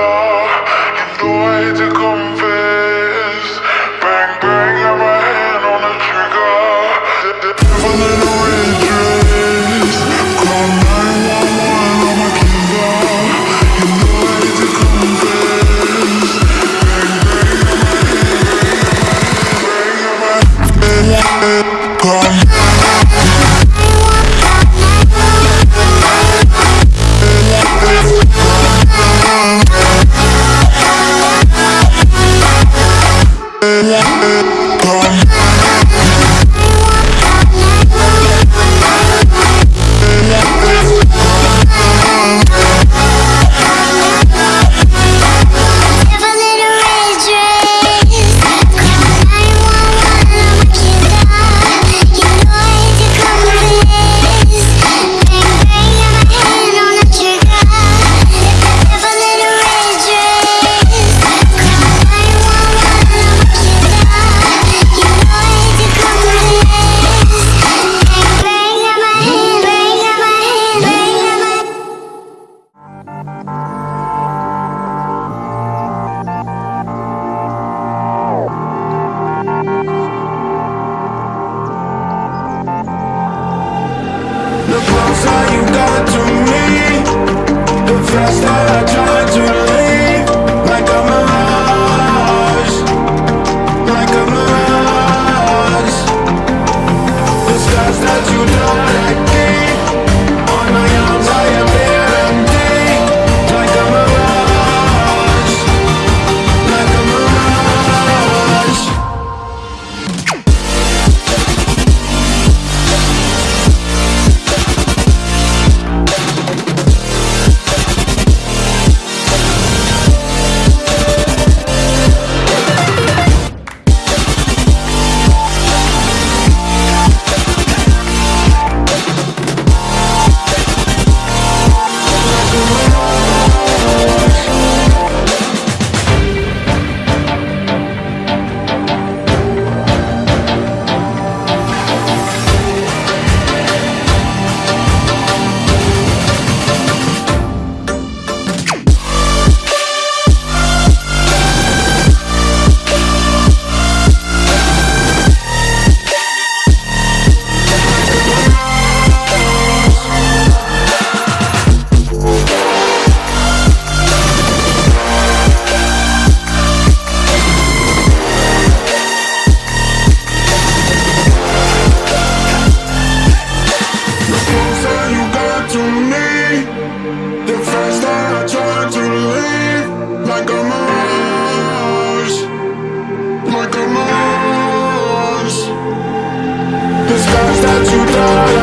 die.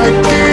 Fire I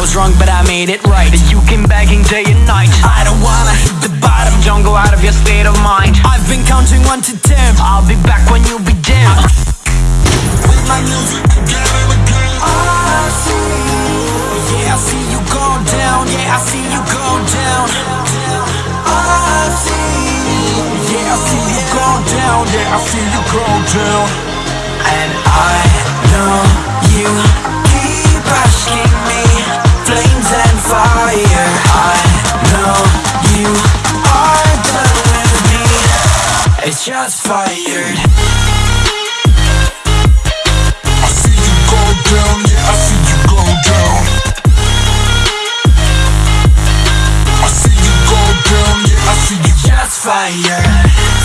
I was wrong but I made it right state of mind. I've been counting one to ten. I'll be back when you be dim With my music again and again. I see. Yeah I see you go down. Yeah I see you go down. I see. Yeah I see you go down. Yeah I see you go down. And I see you gold down, yeah, I see you go down. I see you gold down, yeah, I see you. Just fire